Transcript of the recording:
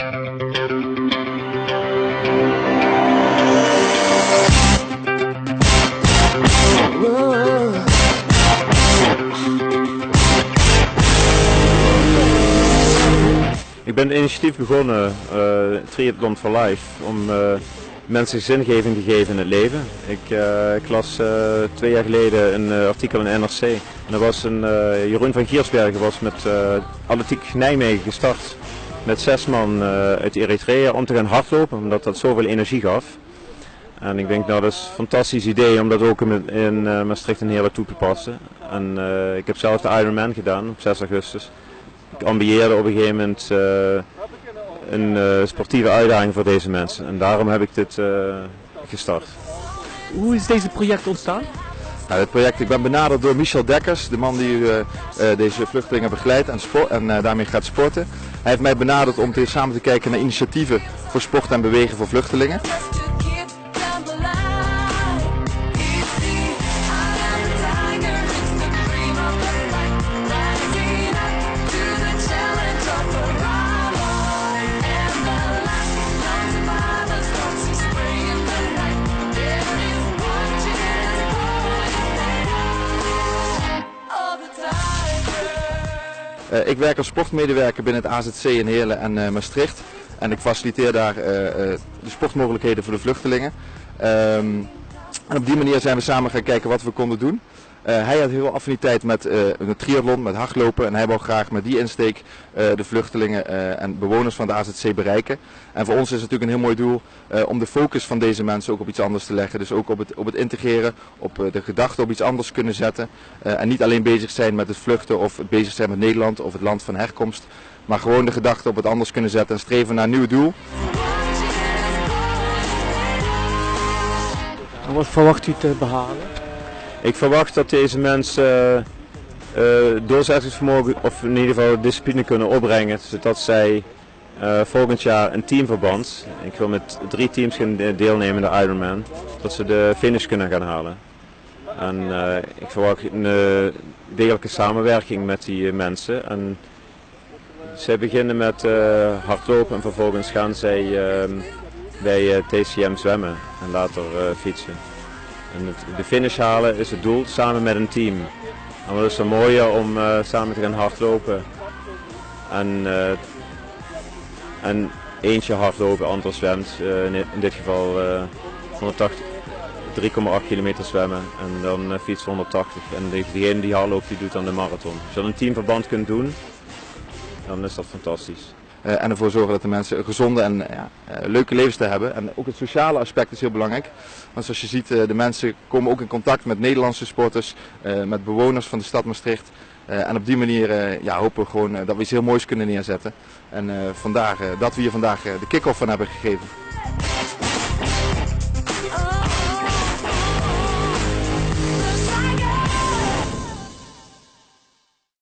Ik ben het initiatief begonnen, uh, Triathlon for Life, om uh, mensen zingeving te geven in het leven. Ik, ik las twee jaar geleden een artikel in NRC. En dat was een, Jeroen van Giersbergen was met Atletiek Nijmegen gestart met zes man uit Eritrea om te gaan hardlopen, omdat dat zoveel energie gaf. En ik denk nou dat is een fantastisch idee om dat ook in, in Maastricht en Heerlen toe te passen. En ik heb zelf de Ironman gedaan op 6 augustus ik ambieerde op een gegeven moment uh, een uh, sportieve uitdaging voor deze mensen. En daarom heb ik dit uh, gestart. Hoe is deze project ontstaan? Nou, dit project, ik ben benaderd door Michel Dekkers, de man die deze vluchtelingen begeleidt en, en daarmee gaat sporten. Hij heeft mij benaderd om te, samen te kijken naar initiatieven voor sport en bewegen voor vluchtelingen. Ik werk als sportmedewerker binnen het AZC in Heerlen en uh, Maastricht. En ik faciliteer daar uh, de sportmogelijkheden voor de vluchtelingen. Um, en op die manier zijn we samen gaan kijken wat we konden doen. Uh, hij had heel veel affiniteit met uh, een triathlon, met hardlopen. En hij wou graag met die insteek uh, de vluchtelingen en bewoners van de AZC bereiken. En voor ons is het natuurlijk een heel mooi doel om de focus van deze mensen ook op iets anders te leggen. Dus ook op het, op het integreren, op de gedachte op iets anders kunnen zetten. en niet alleen bezig zijn met het vluchten of bezig zijn met Nederland of het land van herkomst. Maar gewoon de gedachte op het anders kunnen zetten en streven naar een nieuw doel. Wat verwacht u te behalen? Ik verwacht dat deze mensen uh, uh, doorzettingsvermogen of in ieder geval discipline kunnen opbrengen, zodat zij uh, volgend jaar een teamverband, ik wil met drie teams gaan deelnemen in de Ironman, dat ze de finish kunnen gaan halen. En ik verwacht een degelijke samenwerking met die mensen. En zij beginnen met hardlopen en vervolgens gaan zij ehm, bij TCM zwemmen en later fietsen. En het, de finish halen is het doel samen met een team. En is zo mooier om uh, samen te gaan hardlopen. En, uh, en eentje hardlopen, ander zwemt. Uh, in, dit geval 180, 3,8 kilometer zwemmen en dan fietsen 180. En degene die hardloopt die doet dan de marathon. Als je een teamverband kunt doen, dan is dat fantastisch. Uh, en ervoor zorgen dat de mensen een gezonde en ja, uh, leuke levensstijl hebben. En ook het sociale aspect is heel belangrijk. Want zoals je ziet, uh, de mensen komen ook in contact met Nederlandse sporters, met bewoners van de stad Maastricht. en op die manier ja, hopen we gewoon dat we iets heel moois kunnen neerzetten. En vandaar dat we hier vandaag de kick-off van hebben gegeven.